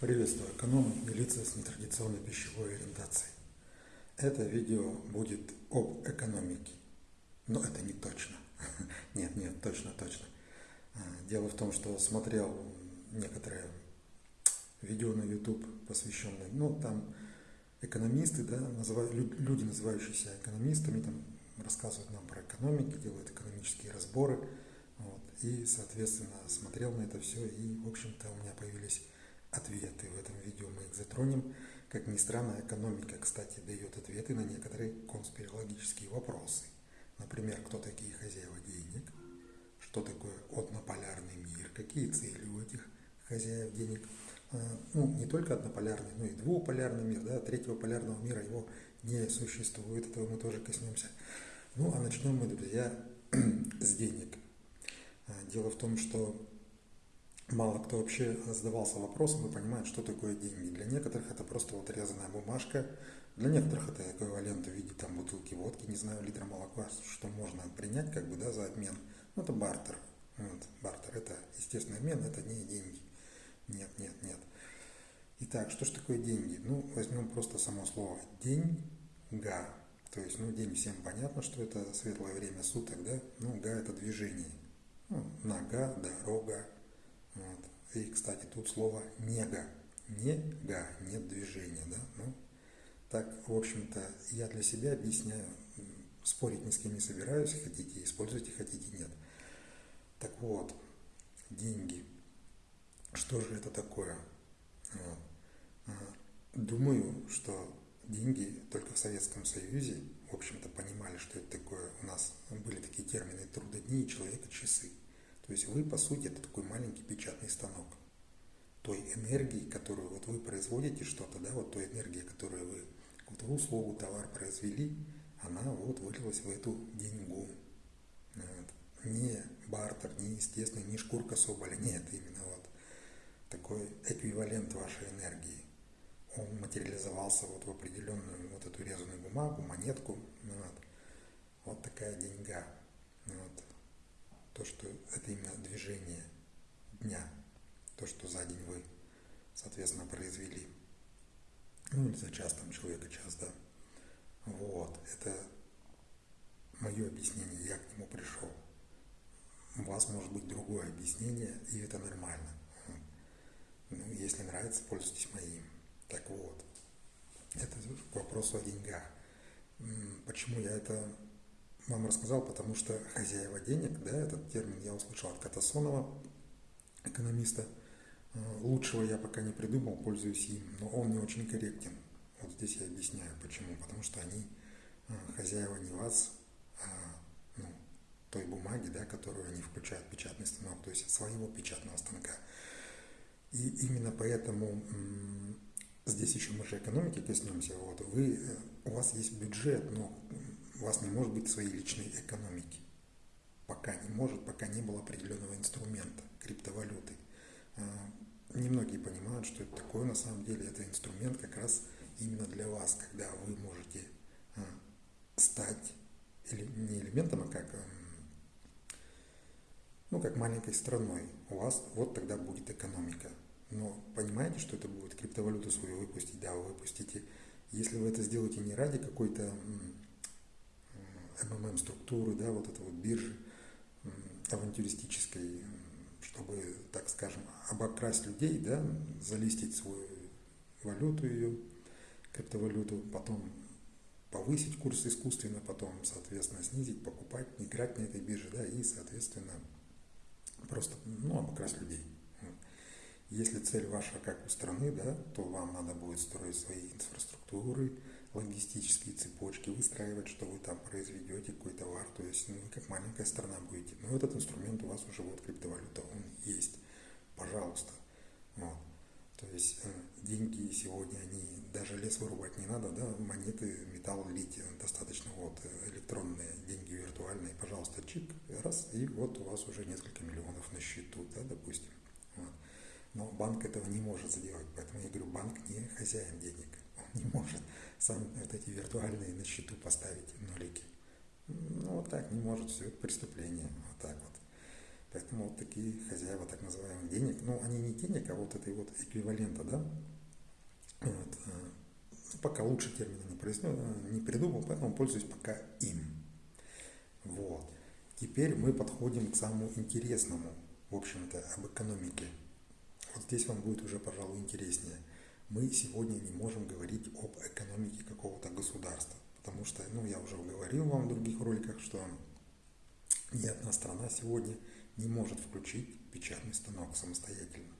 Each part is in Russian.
Приветствую экономы и лица с нетрадиционной пищевой ориентацией. Это видео будет об экономике. Но это не точно. Нет, нет, точно, точно. А, дело в том, что смотрел некоторые видео на YouTube, посвященные, ну, там экономисты, да, называют, люди, называющиеся экономистами, там рассказывают нам про экономику, делают экономические разборы. Вот, и, соответственно, смотрел на это все, и, в общем-то, у меня появились ответы. В этом видео мы их затронем. Как ни странно, экономика, кстати, дает ответы на некоторые конспирологические вопросы. Например, кто такие хозяева денег, что такое однополярный мир, какие цели у этих хозяев денег. А, ну, не только однополярный, но и двуполярный мир, да, третьего полярного мира его не существует, этого мы тоже коснемся. Ну, а начнем мы, друзья, с денег. А, дело в том, что мало кто вообще задавался вопросом и понимает, что такое деньги. Для некоторых это просто вот резаная бумажка, для некоторых это эквивалент в виде там бутылки водки, не знаю, литра молока, что можно принять как бы, да, за обмен. Ну, это бартер. Вот, бартер это естественный обмен, это не деньги. Нет, нет, нет. Итак, что же такое деньги? Ну, возьмем просто само слово деньга. То есть, ну, день всем понятно, что это светлое время суток, да? Ну, га это движение. Ну, нога, дорога. И, кстати, тут слово нега. Нега, нет движения, да? Ну, так, в общем-то, я для себя объясняю, спорить ни с кем не собираюсь, хотите используйте, хотите нет. Так вот, деньги. Что же это такое? А, думаю, что деньги только в Советском Союзе, в общем-то, понимали, что это такое. У нас были такие термины трудодни и человека-часы. То есть вы, по сути, это такой маленький печатный станок. Той энергии, которую вот вы производите что-то, да, вот той энергии, которую вы вот вы услугу, товар произвели, она вот вылилась в эту деньгу. Вот. Не бартер, не естественный, не шкурка соболя, нет, именно вот такой эквивалент вашей энергии. Он материализовался вот в определенную вот эту резаную бумагу, монетку. Вот, вот такая деньга. То, что это именно движение дня, то, что за день вы, соответственно, произвели. Ну, или за час там человека час, да. Вот, это мое объяснение, я к нему пришел. У вас может быть другое объяснение, и это нормально. Ну, если нравится, пользуйтесь моим. Так вот, это к вопросу о деньгах. Почему я это вам рассказал, потому что хозяева денег, да, этот термин я услышал от Катасонова, экономиста. Э, лучшего я пока не придумал, пользуюсь им, но он не очень корректен. Вот здесь я объясняю, почему. Потому что они э, хозяева не вас, а ну, той бумаги, да, которую они включают в печатный станок, то есть своего печатного станка. И именно поэтому здесь еще мы же экономики коснемся. Вот, вы, э, у вас есть бюджет, но у вас не может быть своей личной экономики. Пока не может, пока не было определенного инструмента, криптовалюты. А, немногие понимают, что это такое. На самом деле это инструмент как раз именно для вас, когда вы можете а, стать не элементом, а как, ну, как маленькой страной. У вас вот тогда будет экономика. Но понимаете, что это будет криптовалюту свою выпустить? Да, вы выпустите. Если вы это сделаете не ради какой-то МММ-структуры, да, вот это вот биржи авантюристической, чтобы, так скажем, обокрасть людей, да, залистить свою валюту ее, криптовалюту, потом повысить курс искусственно, потом, соответственно, снизить, покупать, играть на этой бирже, да, и, соответственно, просто, ну, обокрасть людей. Если цель ваша как у страны, да, то вам надо будет строить свои инфраструктуры, логистические цепочки, выстраивать, что вы там произведете какой товар, то есть ну, вы как маленькая страна будете. Но этот инструмент у вас уже вот криптовалюта, он есть. Пожалуйста. Вот. То есть э, деньги сегодня, они даже лес вырубать не надо, да, монеты, металл лить достаточно, вот, электронные деньги виртуальные, пожалуйста, чик, раз, и вот у вас уже несколько миллионов на счету, да, допустим. Вот. Но банк этого не может сделать, поэтому я говорю, банк не хозяин денег, он не может сам вот эти виртуальные на счету поставить нулики. Ну, вот так не может, все, это преступление, вот так вот. Поэтому вот такие хозяева так называемых денег, ну они не денег, а вот этой вот эквивалента, да, вот, э, ну, пока лучше термина не, произнес, э, не придумал, поэтому пользуюсь пока им. Вот. Теперь мы подходим к самому интересному, в общем-то, об экономике. Вот здесь вам будет уже, пожалуй, интереснее. Мы сегодня не можем говорить об экономике какого-то государства, потому что, ну, я уже говорил вам в других роликах, что ни одна страна сегодня не может включить печатный станок самостоятельно.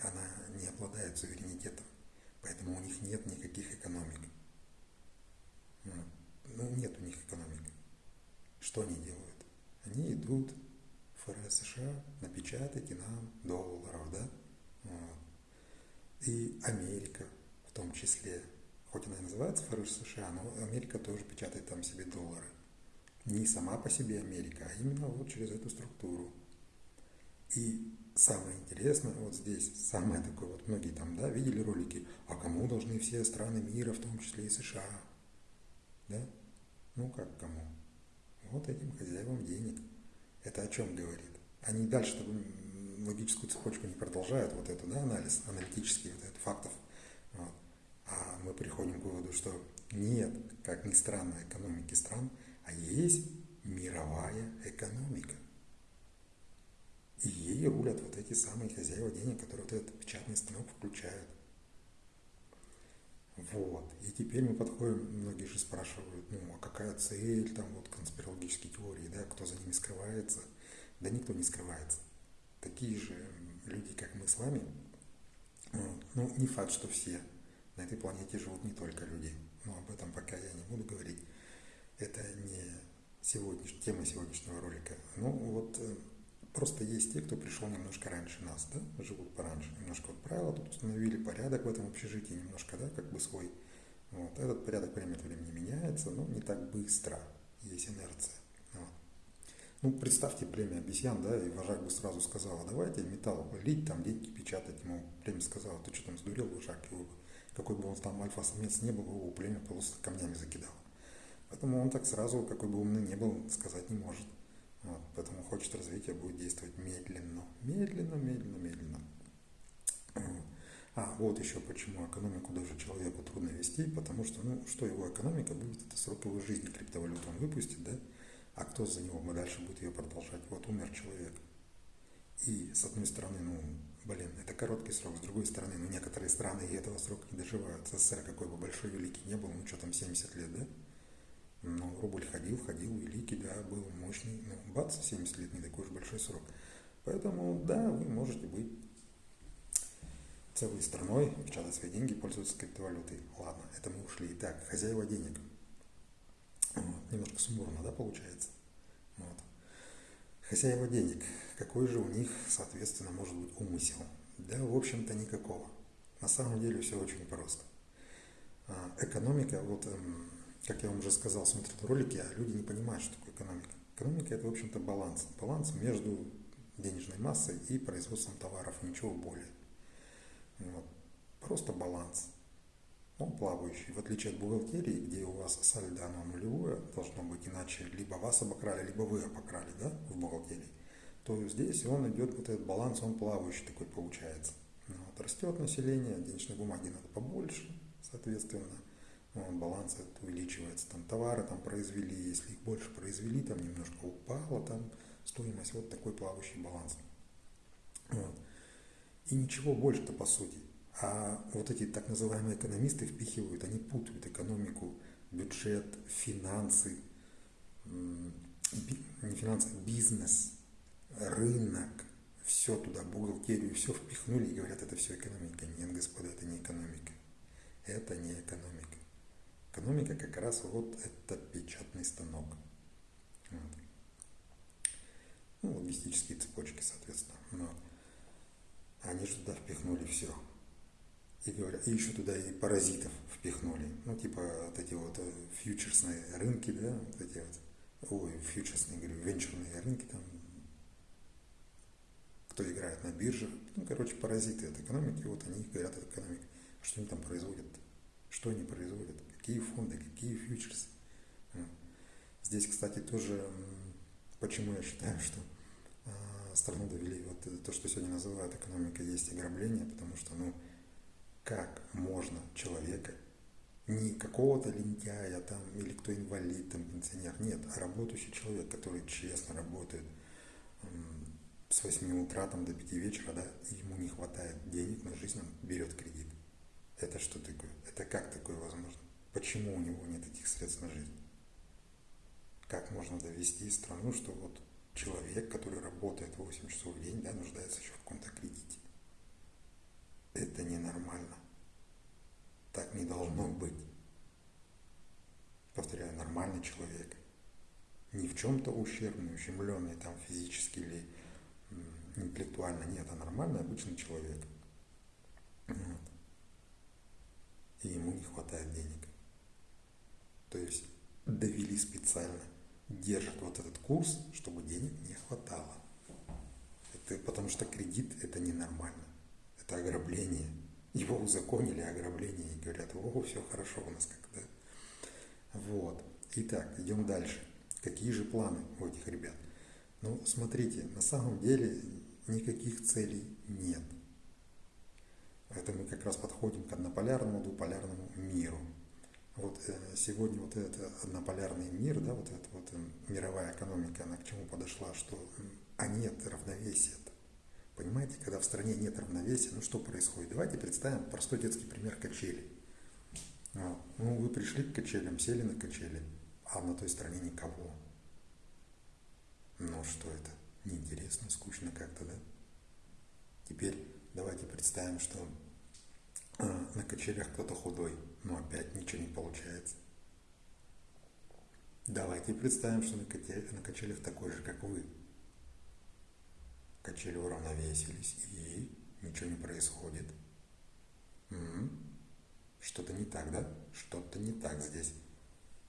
Она не обладает суверенитетом, поэтому у них нет никаких экономик. Ну, нет у них экономик. Что они делают? Они идут в ФРС США, напечатайте нам долларов, да? Вот. И Америка в том числе, хоть она и называется ФРС США, но Америка тоже печатает там себе доллары. Не сама по себе Америка, а именно вот через эту структуру. И самое интересное вот здесь, самое такое, вот многие там, да, видели ролики, а кому должны все страны мира, в том числе и США, да? Ну как кому? Вот этим хозяевам денег. Это о чем говорит? Они дальше логическую цепочку не продолжают, вот это, да, анализ аналитический, вот этот фактов. Вот. А мы приходим к выводу, что нет, как ни странно, экономики стран, а есть мировая экономика. И ей рулят вот эти самые хозяева денег, которые вот этот печатный станок включают. Вот. И теперь мы подходим, многие же спрашивают, ну, а какая цель, там, вот, конспирологические теории, да, кто за ними скрывается. Да никто не скрывается. Такие же люди, как мы с вами, ну, не факт, что все на этой планете живут не только люди. Но об этом пока я не буду говорить. Это не сегодняш... тема сегодняшнего ролика. Ну, вот э, Просто есть те, кто пришел немножко раньше нас, да, живут пораньше, немножко вот правила тут установили, порядок в этом общежитии немножко, да, как бы свой. Вот. Этот порядок время от времени меняется, но не так быстро, есть инерция. Ну, представьте племя обезьян, да, и вожак бы сразу сказал, «А давайте металл лить, там деньги печатать. Ему племя сказал, ты что там сдурел, вожак, его, какой бы он там альфа-самец не был, его племя просто камнями закидал. Поэтому он так сразу, какой бы умный не был, сказать не может. Вот, поэтому хочет развития будет действовать медленно. Медленно, медленно, медленно. А, вот еще почему экономику даже человеку трудно вести, потому что, ну, что его экономика будет, это срок его жизни, криптовалюту он выпустит, да? А кто за него дальше будет ее продолжать? Вот умер человек. И с одной стороны, ну, блин, это короткий срок, с другой стороны, ну, некоторые страны и этого срока не доживают. СССР какой бы большой, великий не был, ну, что там, 70 лет, да? Ну, рубль ходил, ходил, великий, да, был мощный. Ну, бац, 70 лет, не такой уж большой срок. Поэтому, да, вы можете быть целой страной, печатать свои деньги, пользоваться криптовалютой. Ладно, это мы ушли. Итак, хозяева денег. Вот, немножко сумбурно, да, получается? Вот. Хозяева денег. Какой же у них, соответственно, может быть умысел? Да, в общем-то, никакого. На самом деле все очень просто. А, экономика, вот эм, как я вам уже сказал, смотрят ролики, а люди не понимают, что такое экономика. Экономика – это, в общем-то, баланс. Баланс между денежной массой и производством товаров, ничего более. Вот. Просто баланс. Он плавающий. В отличие от бухгалтерии, где у вас сальдо оно нулевое, должно быть иначе либо вас обокрали, либо вы обокрали да, в бухгалтерии, то здесь он идет, вот этот баланс, он плавающий такой получается. Вот. Растет население, денежной бумаги надо побольше, соответственно – ну, баланс этот увеличивается, там товары там произвели, если их больше произвели, там немножко упала там стоимость, вот такой плавающий баланс. Вот. И ничего больше-то по сути. А вот эти так называемые экономисты впихивают, они путают экономику, бюджет, финансы, не финансы, бизнес, рынок, все туда, бухгалтерию, все впихнули и говорят, это все экономика. Нет, господа, это не экономика. Это не экономика. Экономика как раз вот это печатный станок. Вот. Ну, логистические цепочки, соответственно. Но они же туда впихнули все. И, говорят, и еще туда и паразитов впихнули. Ну, типа вот эти вот э, фьючерсные рынки, да, вот эти вот, ой, фьючерсные, говорю, венчурные рынки там, кто играет на биржах. Ну, короче, паразиты от экономики, вот они говорят от экономики. Что они там производят? Что они производят? какие фонды, какие фьючерсы. Здесь, кстати, тоже, почему я считаю, что а, страну довели вот то, что сегодня называют экономикой, есть ограбление, потому что, ну, как можно человека, не какого-то лентяя там, или кто инвалид, там, пенсионер, нет, а работающий человек, который честно работает с 8 утра там, до 5 вечера, да, ему не хватает денег на жизнь, он берет кредит. Это что такое? Это как такое возможно? Почему у него нет этих средств на жизнь? Как можно довести страну, что вот человек, который работает 8 часов в день, да, нуждается еще в каком-то кредите? Это ненормально. Так не должно быть. Повторяю, нормальный человек. Не в чем-то ущербный, ущемленный там физически или интеллектуально. Нет, а нормальный обычный человек. Вот. И ему не хватает денег. То есть довели специально, держат вот этот курс, чтобы денег не хватало. Это потому что кредит это ненормально. Это ограбление. Его узаконили ограбление и говорят, о, все хорошо у нас как-то. Вот. Итак, идем дальше. Какие же планы у этих ребят? Ну, смотрите, на самом деле никаких целей нет. Это мы как раз подходим к однополярному, двуполярному миру. Вот э, сегодня вот этот однополярный мир, да, вот эта вот э, мировая экономика, она к чему подошла, что а нет равновесия. -то. Понимаете, когда в стране нет равновесия, ну что происходит? Давайте представим простой детский пример качели. Вот. Ну, вы пришли к качелям, сели на качели, а на той стороне никого. Ну что это? Неинтересно, скучно как-то, да? Теперь давайте представим, что э, на качелях кто-то худой, но опять ничего не получается. Давайте представим, что на качелях такой же, как вы. Качели уравновесились, и ничего не происходит. Что-то не так, да? Что-то не так здесь.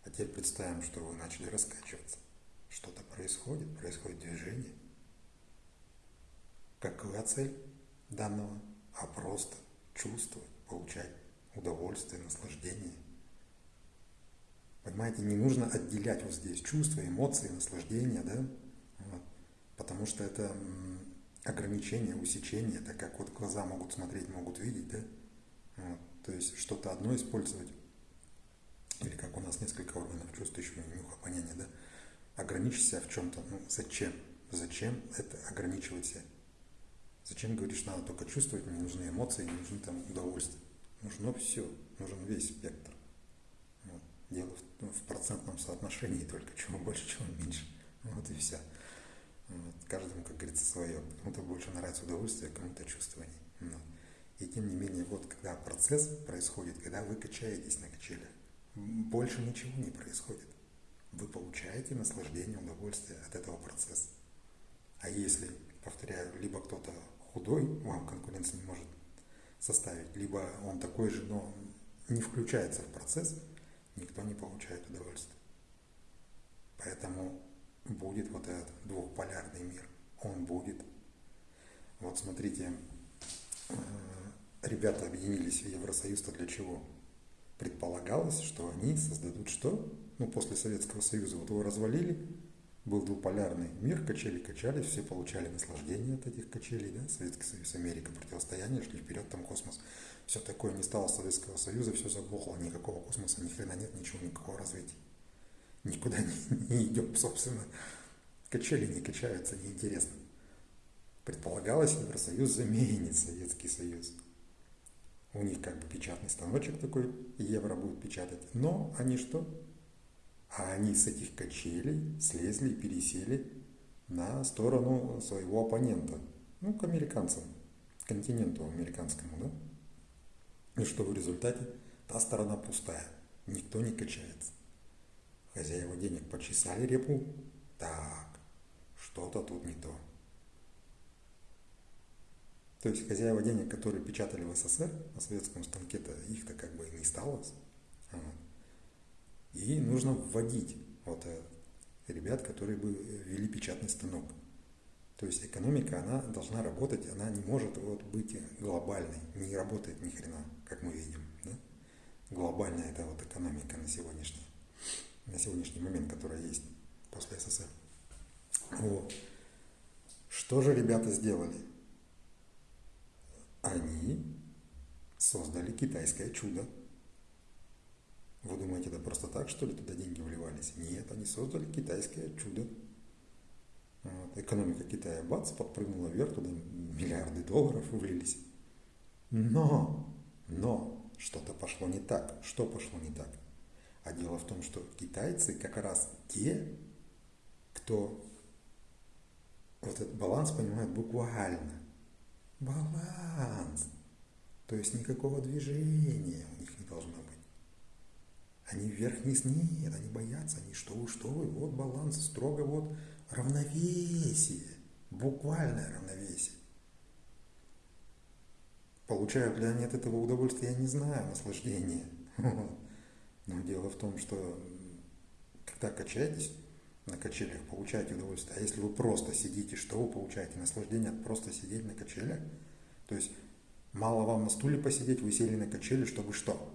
А теперь представим, что вы начали раскачиваться. Что-то происходит, происходит движение. Какова цель данного? А просто чувствовать, получать удовольствие, наслаждение. Понимаете, не нужно отделять вот здесь чувства, эмоции, наслаждение, да? Вот. Потому что это ограничение, усечение, это как вот глаза могут смотреть, могут видеть, да? Вот. То есть что-то одно использовать, или как у нас несколько органов чувств, еще нюх, обоняния, да? Ограничить себя в чем-то, ну зачем? Зачем это ограничивать себя? Зачем говоришь, надо только чувствовать, не нужны эмоции, не нужны там удовольствия. Нужно все, нужен весь спектр. Вот. Дело в, ну, в процентном соотношении только, чего больше, чего меньше. Вот и все. Каждому, как говорится, свое. Кому-то больше нравится удовольствие, кому-то чувствование. Вот. И тем не менее, вот когда процесс происходит, когда вы качаетесь на качелях, больше ничего не происходит. Вы получаете наслаждение, удовольствие от этого процесса. А если, повторяю, либо кто-то худой, вам конкуренция не может составить, либо он такой же, но не включается в процесс, никто не получает удовольствия. Поэтому будет вот этот двухполярный мир. Он будет. Вот смотрите, э, ребята объединились в Евросоюз-то для чего? Предполагалось, что они создадут что? Ну, после Советского Союза вот его развалили, был двуполярный мир, качели качались, все получали наслаждение от этих качелей, да, Советский Союз, Америка, противостояние, шли вперед, там космос, все такое, не стало Советского Союза, все заглохло, никакого космоса, ни хрена нет, ничего, никакого развития. Никуда не, не идем, собственно. Качели не качаются, неинтересно. Предполагалось, Евросоюз заменит Советский Союз. У них как бы печатный станочек такой, евро будет печатать. Но они что? А они с этих качелей слезли и пересели на сторону своего оппонента, ну, к американцам, к континенту американскому, да? И что в результате? Та сторона пустая, никто не качается. Хозяева денег почесали репу, так, что-то тут не то. То есть хозяева денег, которые печатали в СССР на советском станке-то, их-то как бы не стало. И нужно вводить вот э, ребят, которые бы ввели печатный станок. То есть экономика, она должна работать, она не может вот быть глобальной, не работает ни хрена, как мы видим. Да? Глобальная это вот экономика на сегодняшний, на сегодняшний момент, которая есть после СССР. Вот. Что же ребята сделали? Они создали китайское чудо. Вы думаете, это просто так, что ли, туда деньги вливались? Нет, они создали китайское чудо. Вот. Экономика Китая, бац, подпрыгнула вверх, туда миллиарды долларов влились. Но, но, что-то пошло не так. Что пошло не так? А дело в том, что китайцы как раз те, кто вот этот баланс понимает буквально. Баланс. То есть никакого движения у них не должно быть. Они вверх-вниз нет, они боятся, они что вы, что вы, вот баланс, строго вот равновесие, буквальное равновесие. Получают ли они от этого удовольствие, я не знаю, наслаждение. Но дело в том, что когда качаетесь на качелях, получаете удовольствие. А если вы просто сидите, что вы получаете? Наслаждение от просто сидеть на качелях? То есть мало вам на стуле посидеть, вы сели на качели, чтобы что?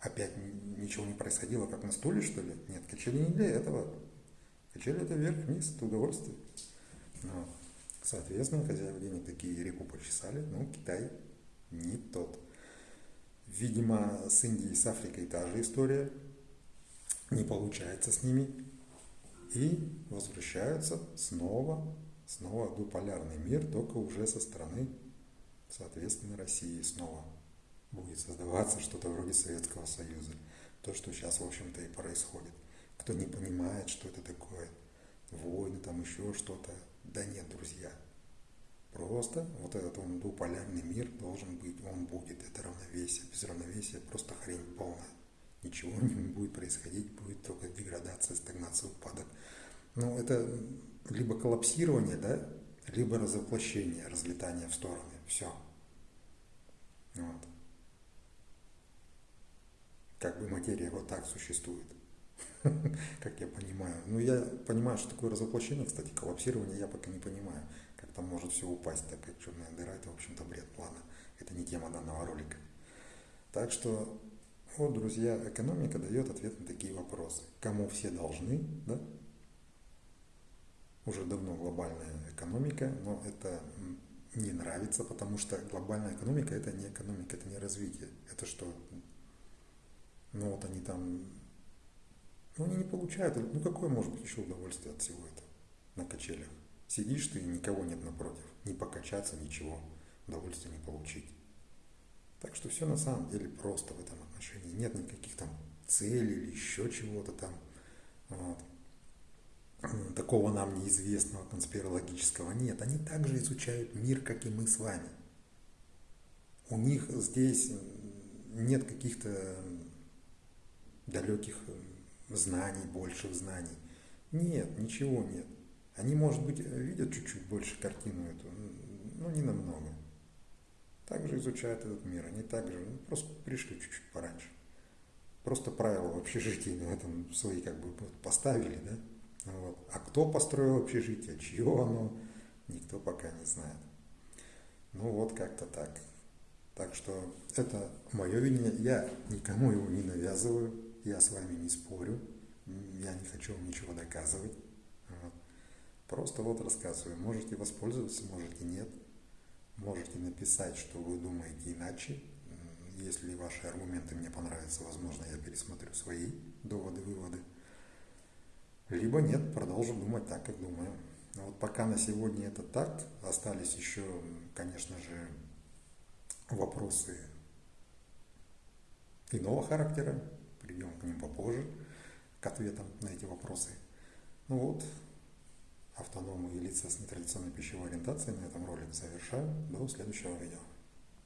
Опять ничего не происходило, как на стуле, что ли? Нет, качели не для этого. Качели это вверх-вниз, это удовольствие. Но, соответственно, хозяева денег такие реку почесали, но Китай не тот. Видимо, с Индией, с Африкой та же история. Не получается с ними. И возвращаются снова, снова дуполярный мир, только уже со стороны, соответственно, России снова будет создаваться что-то вроде Советского Союза. То, что сейчас, в общем-то, и происходит. Кто не понимает, что это такое, войны, там еще что-то. Да нет, друзья. Просто вот этот он двуполярный мир должен быть, он будет, это равновесие. Без равновесия просто хрень полная. Ничего не будет происходить, будет только деградация, стагнация, упадок. Ну, это либо коллапсирование, да, либо разоплощение, разлетание в стороны. Все. Вот как бы материя вот так существует, как я понимаю. Ну, я понимаю, что такое разоплощение, кстати, коллапсирование я пока не понимаю, там может все упасть, так как черная дыра, это, в общем-то, бред плана. Это не тема данного ролика. Так что, вот, друзья, экономика дает ответ на такие вопросы. Кому все должны, да? Уже давно глобальная экономика, но это не нравится, потому что глобальная экономика это не экономика, это не развитие. Это что, ну вот они там, ну они не получают, ну какое может быть еще удовольствие от всего этого на качелях? Сидишь ты, никого нет напротив, не покачаться, ничего, удовольствия не получить. Так что все на самом деле просто в этом отношении. Нет никаких там целей или еще чего-то там. Вот. Такого нам неизвестного конспирологического нет. Они также изучают мир, как и мы с вами. У них здесь нет каких-то далеких знаний, больших знаний. Нет, ничего нет. Они, может быть, видят чуть-чуть больше картину эту, но не намного. Также изучают этот мир. Они также ну, просто пришли чуть-чуть пораньше. Просто правила в общежитии на этом свои как бы поставили, да? Вот. А кто построил общежитие, чье оно, никто пока не знает. Ну вот как-то так. Так что это мое видение. Я никому его не навязываю. Я с вами не спорю, я не хочу вам ничего доказывать. Просто вот рассказываю. Можете воспользоваться, можете нет. Можете написать, что вы думаете иначе. Если ваши аргументы мне понравятся, возможно, я пересмотрю свои доводы, выводы. Либо нет, продолжу думать так, как думаю. Но вот пока на сегодня это так. Остались еще, конечно же, вопросы иного характера, перейдем к ним попозже, к ответам на эти вопросы. Ну вот, автономы и лица с нетрадиционной пищевой ориентацией на этом ролик завершаю. До следующего видео.